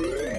Yeah.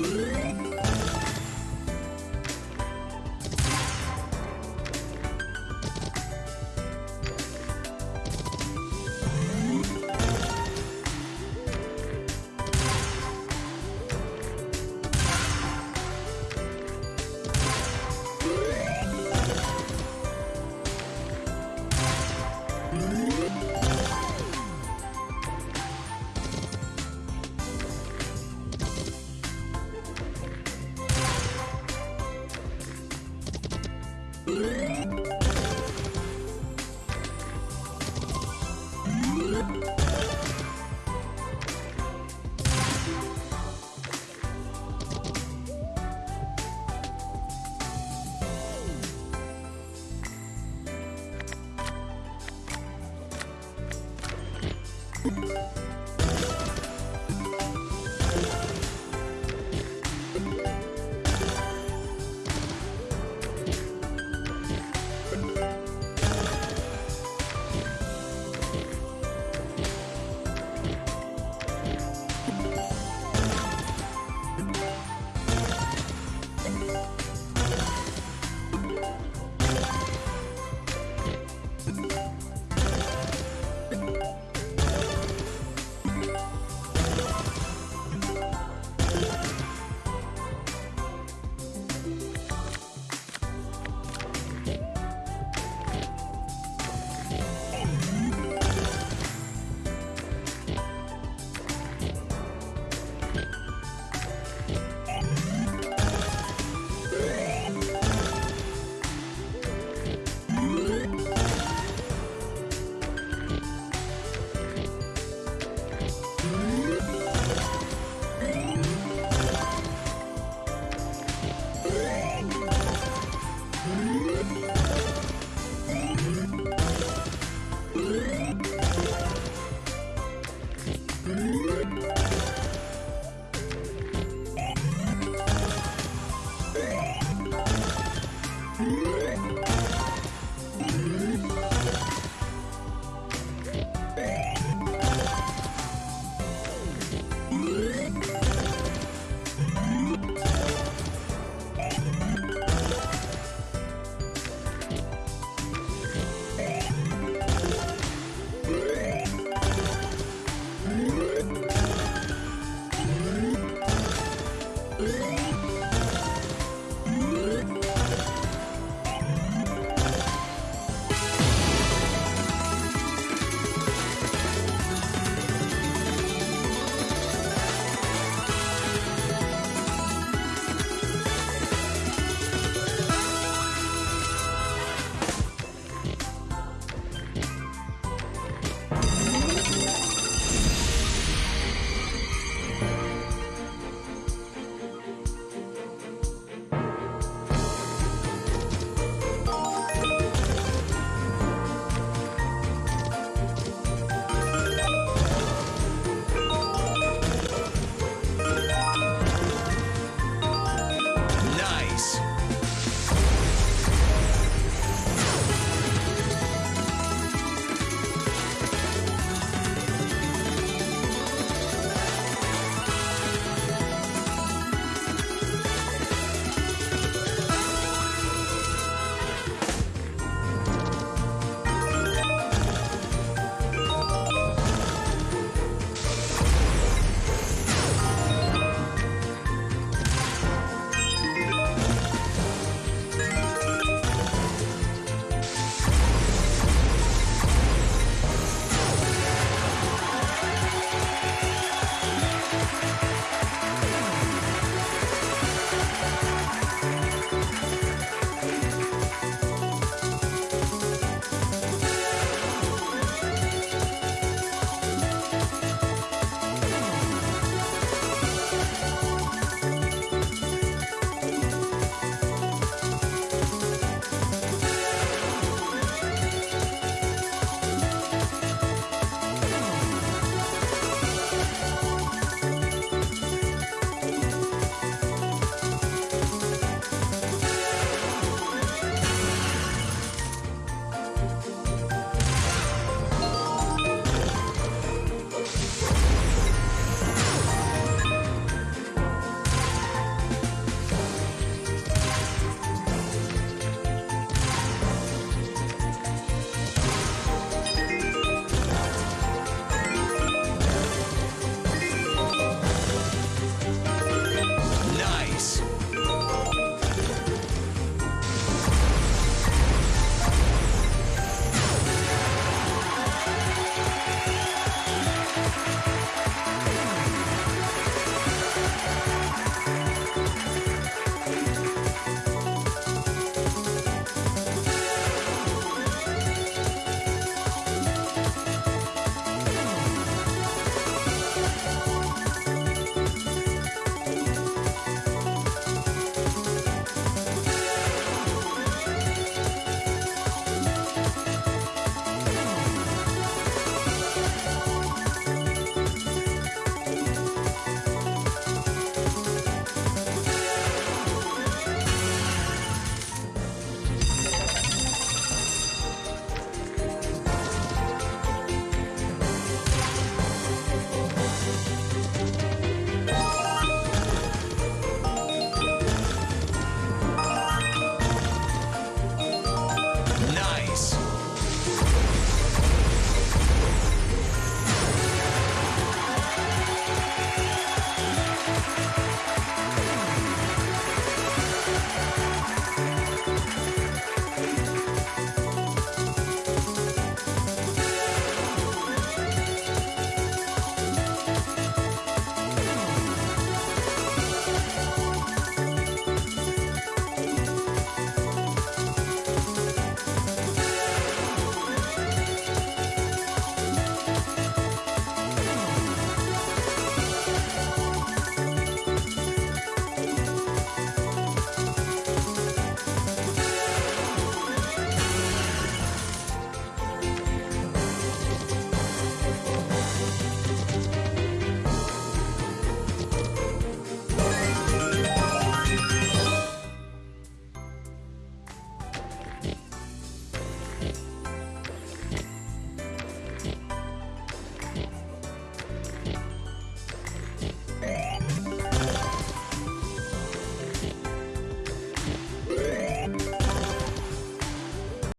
Música